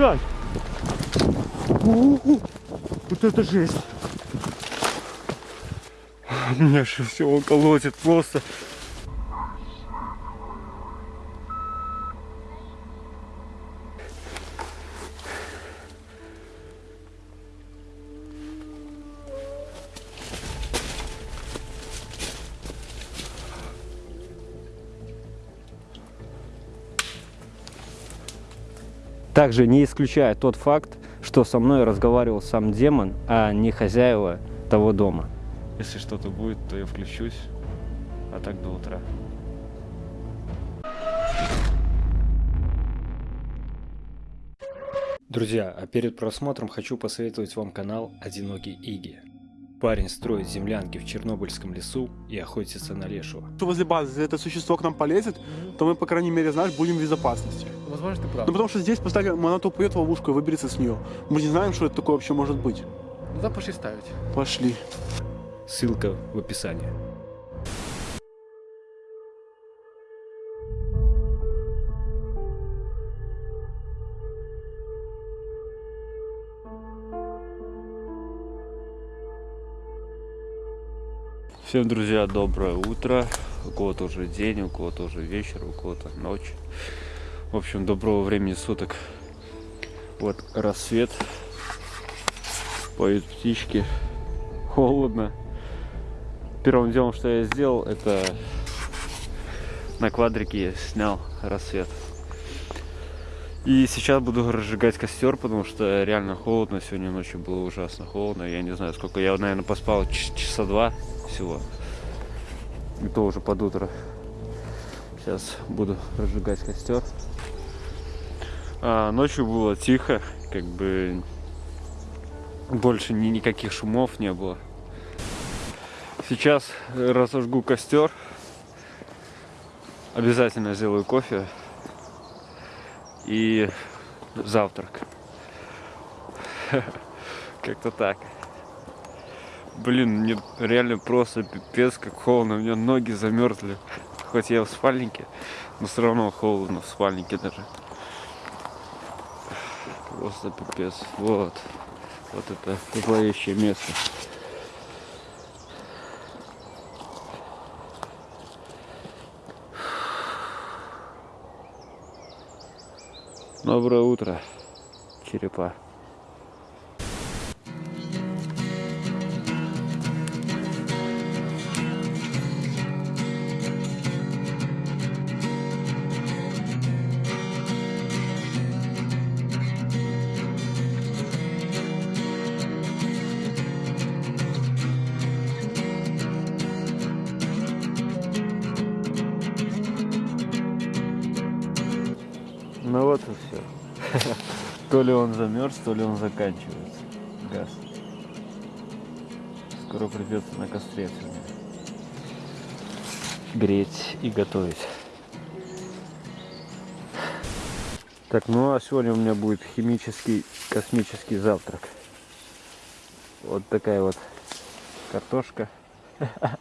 Блядь! У-у-у. Вот это жесть! Меня же все колотит просто. Также не исключая тот факт, что со мной разговаривал сам демон, а не хозяева того дома. Если что-то будет, то я включусь. А так до утра. Друзья, а перед просмотром хочу посоветовать вам канал «Одинокий Иги». Парень строит землянки в Чернобыльском лесу и охотится на лешего. Что возле базы, если это существо к нам полезет, то мы, по крайней мере, знаешь, будем в безопасности. Возможно, ты прав. Ну, потому что здесь поставили, она то упадет в ловушку и выберется с нее. Мы не знаем, что это такое вообще может быть. Ну да, пошли ставить. Пошли. Ссылка в описании. Всем, друзья, доброе утро. У кого-то уже день, у кого-то уже вечер, у кого-то ночь. В общем, доброго времени суток. Вот рассвет. Поют птички. Холодно. Первым делом, что я сделал, это на квадрике снял рассвет. И сейчас буду разжигать костер, потому что реально холодно. Сегодня ночью было ужасно холодно. Я не знаю, сколько. Я, наверное, поспал часа два всего. И то уже под утро. Сейчас буду разжигать костер. А, ночью было тихо, как бы больше ни никаких шумов не было. Сейчас разожгу костер. Обязательно сделаю кофе и завтрак. Как-то так. Блин, мне реально просто пипец как холодно. У меня ноги замерзли. Хоть я в спальнике, но все равно холодно в спальнике даже. Просто пипец. Вот. Вот это зловещее место. Доброе утро, черепа. То ли он замерз, то ли он заканчивается. Газ. Скоро придется на костре. Греть и готовить. Так, ну а сегодня у меня будет химический космический завтрак. Вот такая вот картошка.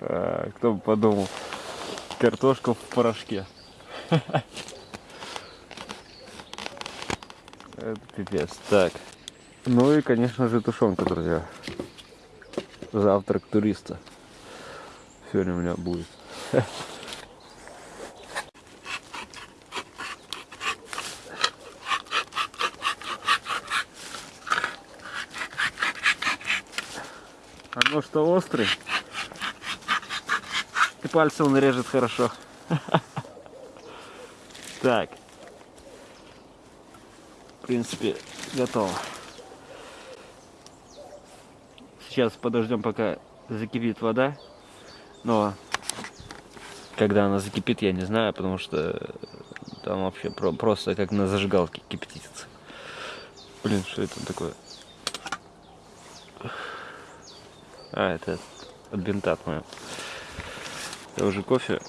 А, Кто бы подумал. Картошка в порошке. Это пипец. Так. Ну и, конечно же, тушенка, друзья. Завтрак туриста. Сегодня у меня будет. А ну что, острый? И пальцы он режет хорошо. Так. В принципе, готово. Сейчас подождем, пока закипит вода. Но когда она закипит, я не знаю, потому что там вообще про- просто как на зажигалке кипятится. Блин, что это такое? А, это от бинта моего. Я уже кофе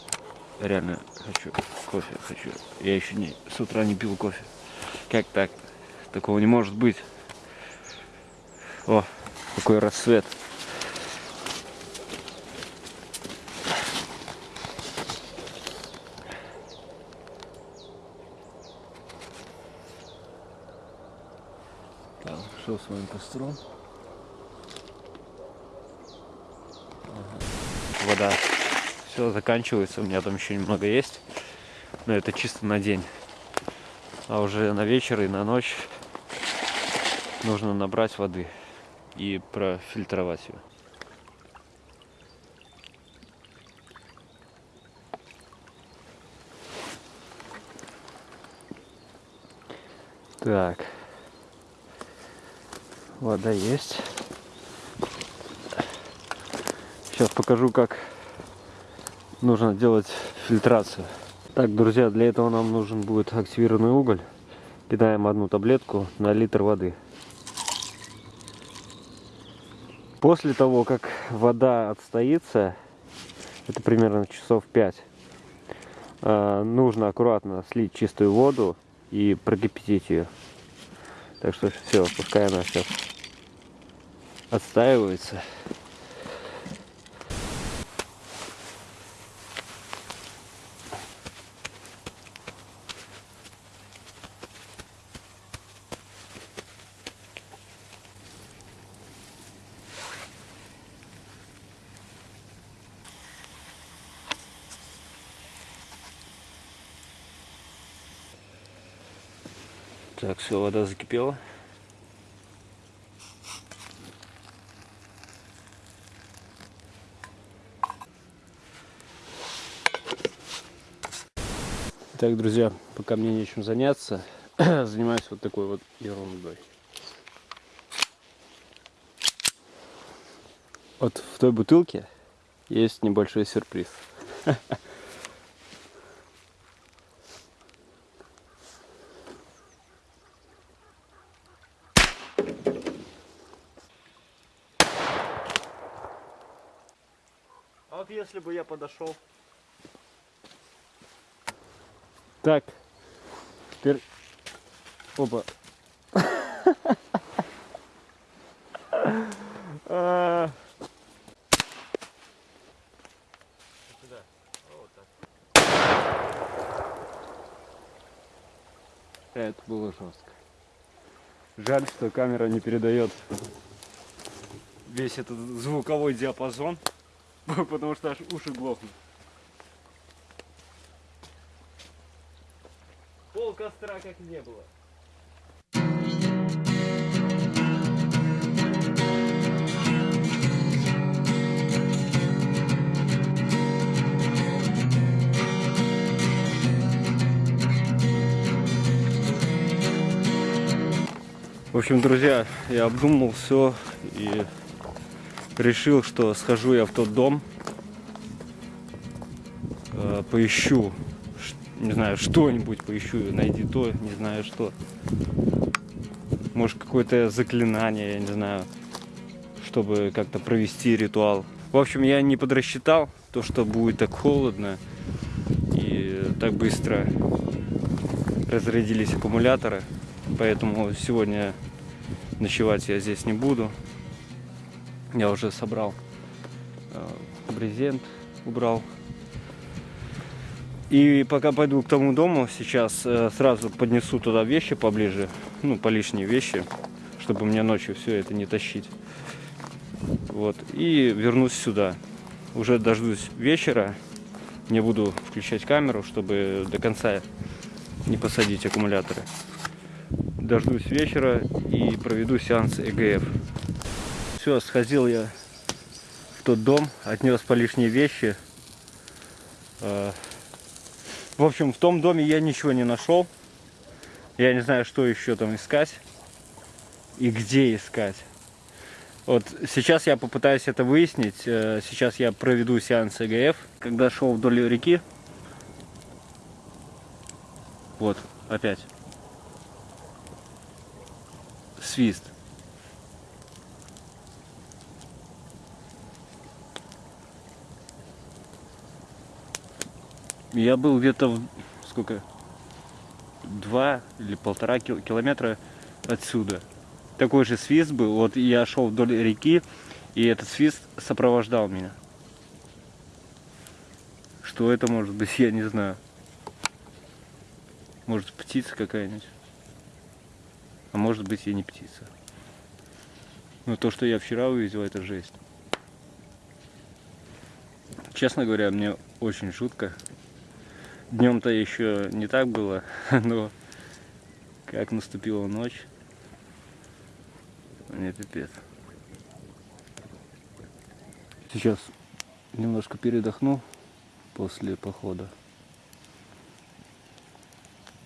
реально хочу. Кофе хочу. Я еще не с утра не пил кофе. Как так? Такого не может быть. О, какой рассвет. Так, шел с моим костром. Вода. Все заканчивается, у меня там еще немного есть. Но это чисто на день. А уже на вечер и на ночь нужно набрать воды и профильтровать ее. Так. Вода есть. Сейчас покажу, как нужно делать фильтрацию. Так, друзья, для этого нам нужен будет активированный уголь. Кидаем одну таблетку на литр воды. После того, как вода отстоится, это примерно часов 5, э, нужно аккуратно слить чистую воду и прокипятить ее. Так что все, пускай она сейчас отстаивается. Так, все, вода закипела. Так, друзья, пока мне нечем заняться, занимаюсь вот такой вот ерундой. Вот в той бутылке есть небольшой сюрприз. вот если бы я подошел. Так, теперь... Опа. А. Это было жестко. Жаль, что камера не передает весь этот звуковой диапазон, потому что аж уши глохнут. Пол костра как не было. В общем, друзья, я обдумал все и решил, что схожу я в тот дом, э, поищу, не знаю, что-нибудь поищу, найди то, не знаю что. Может, какое-то заклинание, я не знаю, чтобы как-то провести ритуал. В общем, я не подрасчитал то, что будет так холодно и так быстро разрядились аккумуляторы. Поэтому сегодня ночевать я здесь не буду. Я уже собрал э, брезент, убрал. И пока пойду к тому дому, сейчас э, сразу поднесу туда вещи поближе, ну, по лишние вещи, чтобы мне ночью все это не тащить. Вот. И вернусь сюда. Уже дождусь вечера. Не буду включать камеру, чтобы до конца не посадить аккумуляторы. Дождусь вечера и проведу сеанс ЭГФ. Все, сходил я в тот дом, отнес по лишние вещи. Э, В общем, в том доме я ничего не нашел. Я не знаю, что еще там искать и где искать. Вот сейчас я попытаюсь это выяснить. Э, Сейчас я проведу сеанс ЭГФ. Когда шел вдоль реки, вот, опять. Свист. Я был где-то в сколько? Два или полтора кил- километра отсюда. Такой же свист был. Вот я шел вдоль реки, и этот свист сопровождал меня. Что это может быть, я не знаю. Может птица какая-нибудь. А может быть и не птица. Но то, что я вчера увидел, это жесть. Честно говоря, мне очень жутко. Днем-то еще не так было, но как наступила ночь, мне пипец. Сейчас немножко передохну после похода.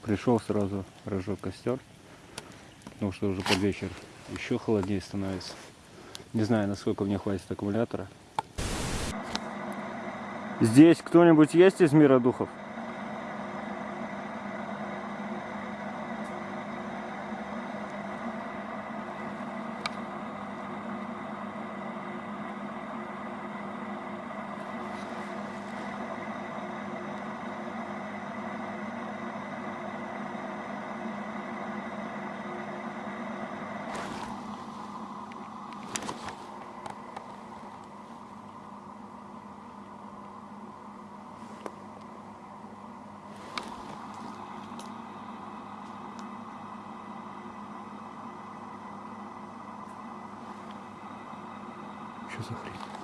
Пришел сразу, разжег костер, потому что уже под вечер еще холоднее становится. Не знаю, насколько мне хватит аккумулятора. Здесь кто-нибудь есть из мира духов? Что за хрень?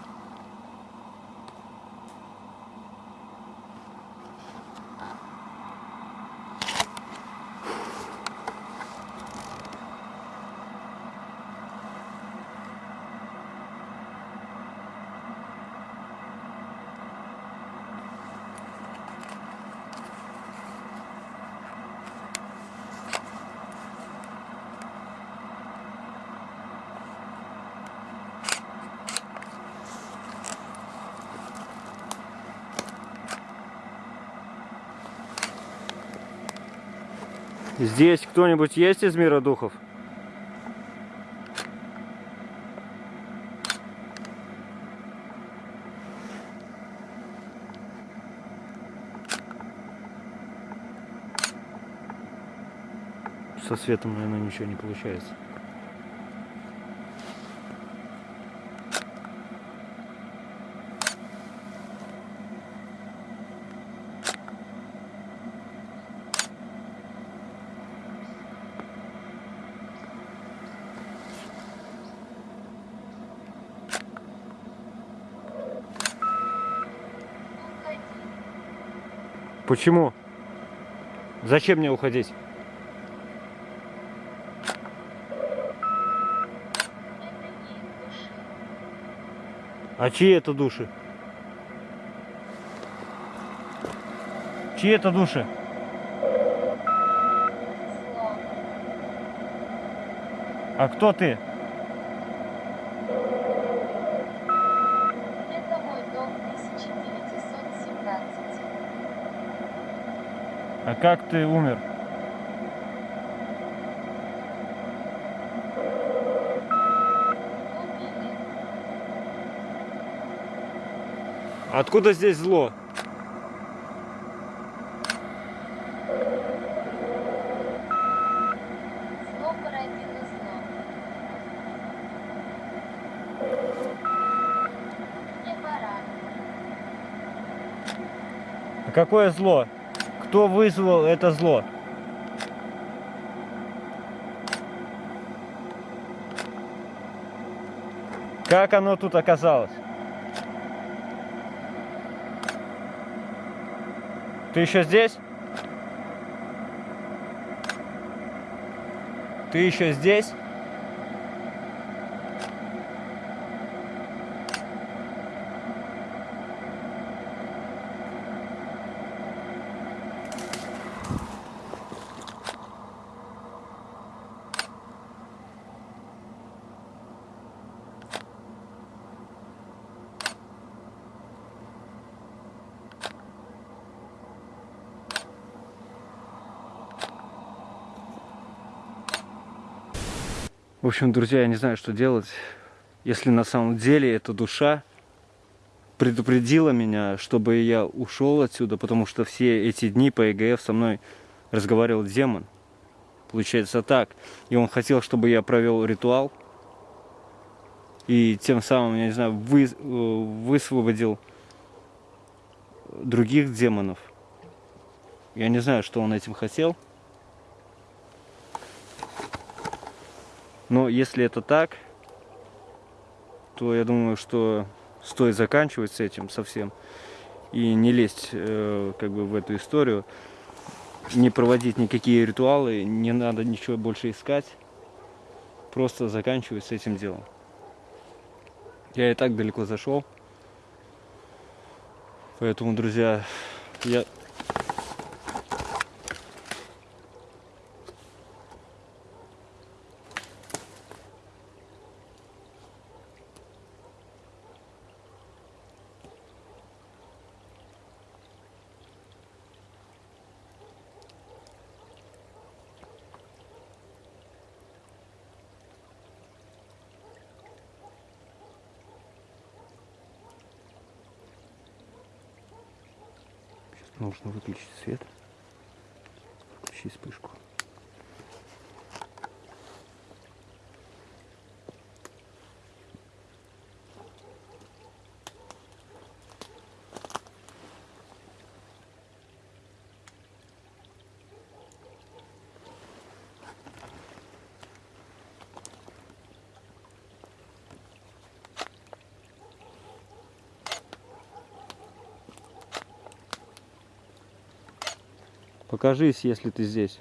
Здесь кто-нибудь есть из мира духов? Со светом, наверное, ничего не получается. Почему? Зачем мне уходить? А чьи это души? Чьи это души? А кто ты? Это мой дом 1917. А как ты умер? Откуда здесь зло? А какое зло? Кто вызвал это зло? Как оно тут оказалось? Ты еще здесь? Ты еще здесь? В общем, друзья, я не знаю, что делать. Если на самом деле эта душа предупредила меня, чтобы я ушел отсюда, потому что все эти дни по ЕГФ со мной разговаривал демон. Получается так. И он хотел, чтобы я провел ритуал. И тем самым, я не знаю, вы, э, высвободил других демонов. Я не знаю, что он этим хотел. Но если это так, то я думаю, что стоит заканчивать с этим совсем и не лезть э, как бы в эту историю, не проводить никакие ритуалы, не надо ничего больше искать, просто заканчивать с этим делом. Я и так далеко зашел, поэтому, друзья, я Нужно выключить свет. Включи вспышку. Покажись, если ты здесь.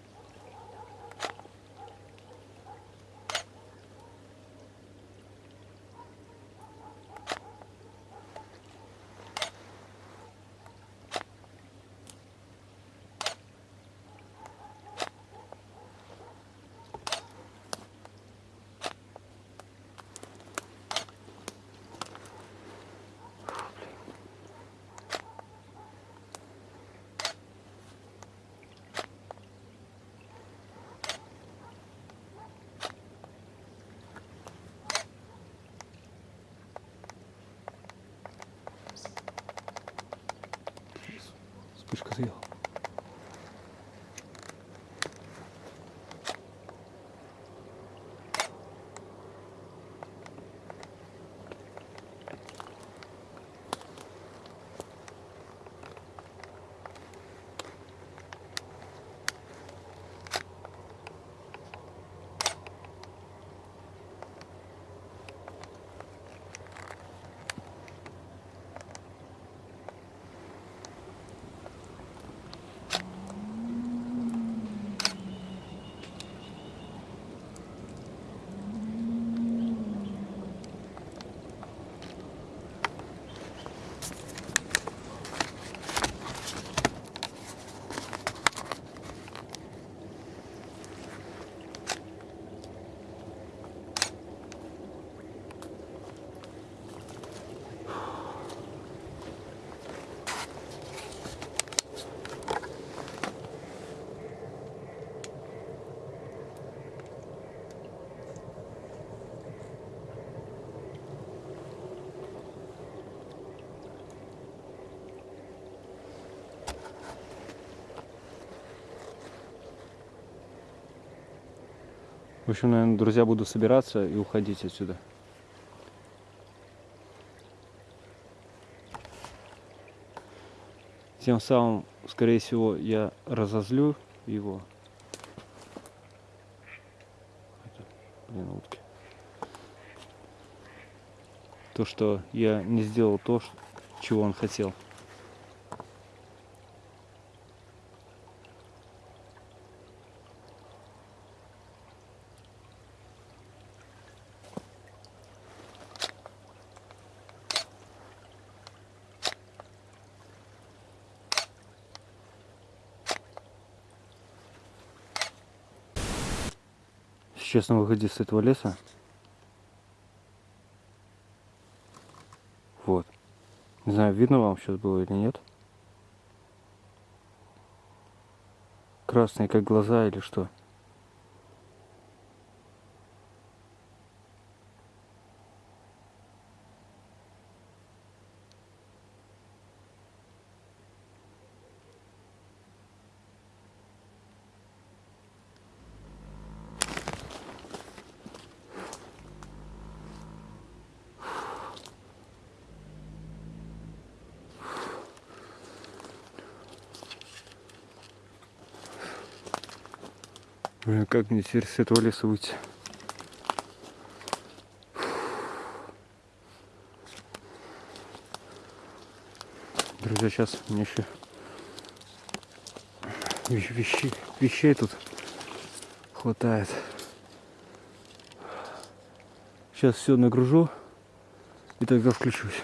축하세요. Общем, наверное, друзья, буду собираться и уходить отсюда. Тем самым, скорее всего, я разозлю его. Это, блин, утки. То, что я не сделал то, чего он хотел. Сейчас на выходе с этого леса. Вот. Не знаю, видно вам сейчас было или нет. Красные как глаза или что. А как мне теперь с этого леса выйти? Друзья, сейчас мне еще вещей, вещей тут хватает. Сейчас все нагружу и тогда включусь.